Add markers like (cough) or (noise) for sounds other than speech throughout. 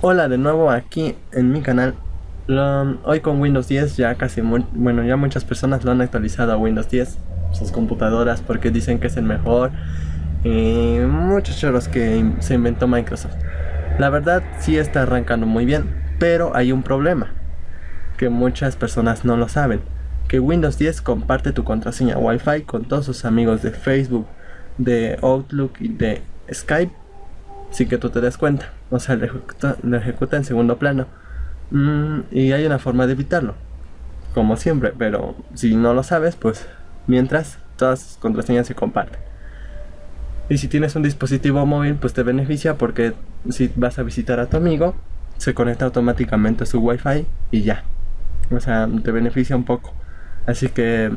Hola de nuevo aquí en mi canal Hoy con Windows 10 ya casi, bueno ya muchas personas lo han actualizado a Windows 10 Sus computadoras porque dicen que es el mejor Y muchos chorros que se inventó Microsoft. La verdad sí está arrancando muy bien Pero hay un problema Que muchas personas no lo saben Que Windows 10 comparte tu contraseña Wi-Fi con todos sus amigos de Facebook De Outlook y de Skype sin que tú te des cuenta. O sea, lo ejecuta, en segundo plano. Mm, y hay una forma de evitarlo. Como siempre, pero si no lo sabes, pues mientras todas sus contraseñas se comparten. Y si tienes un dispositivo móvil, pues te beneficia porque si vas a visitar a tu amigo, se conecta automáticamente a su wifi y ya. O sea, te beneficia un poco. Así que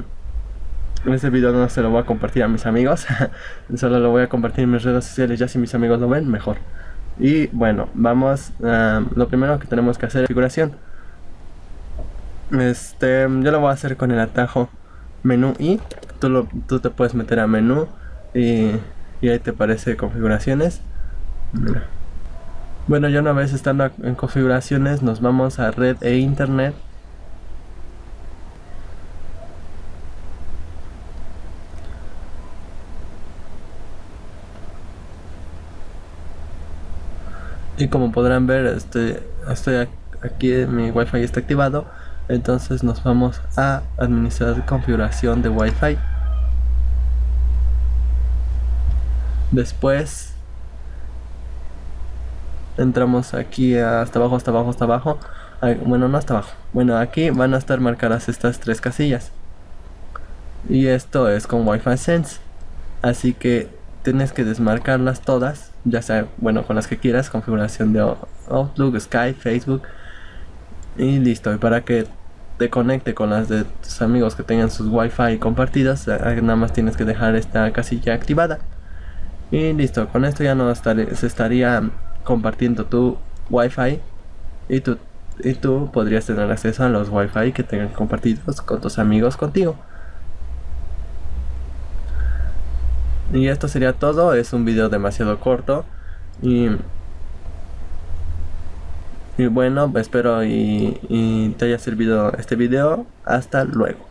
este video no se lo voy a compartir a mis amigos, (laughs) solo lo voy a compartir en mis redes sociales, ya si mis amigos lo ven, mejor. Y bueno, vamos, a lo primero que tenemos que hacer es configuración. Este, yo lo voy a hacer con el atajo menú y tú, lo, tú te puedes meter a menú y, y ahí te aparece configuraciones. Bueno, ya una vez estando en configuraciones, nos vamos a red e internet y como podrán ver estoy, estoy aquí mi wifi está activado. Entonces nos vamos a administrar configuración de wifi. Después entramos aquí hasta abajo hasta abajo hasta abajo. Bueno no hasta abajo. Bueno aquí van a estar marcadas estas tres casillas. Y esto es con wifi sense. Así que tienes que desmarcarlas todas ya sea, bueno, con las que quieras, configuración de Outlook, Skype, Facebook y listo, y para que te conecte con las de tus amigos que tengan sus wifi compartidas, nada más tienes que dejar esta casilla activada. Y listo, con esto ya no estaré, se estaría compartiendo tu wifi y tú, y tú podrías tener acceso a los wifi que tengan compartidos con tus amigos contigo Y esto sería todo, es un video demasiado corto y, y bueno, espero y, y te haya servido este video. Hasta luego.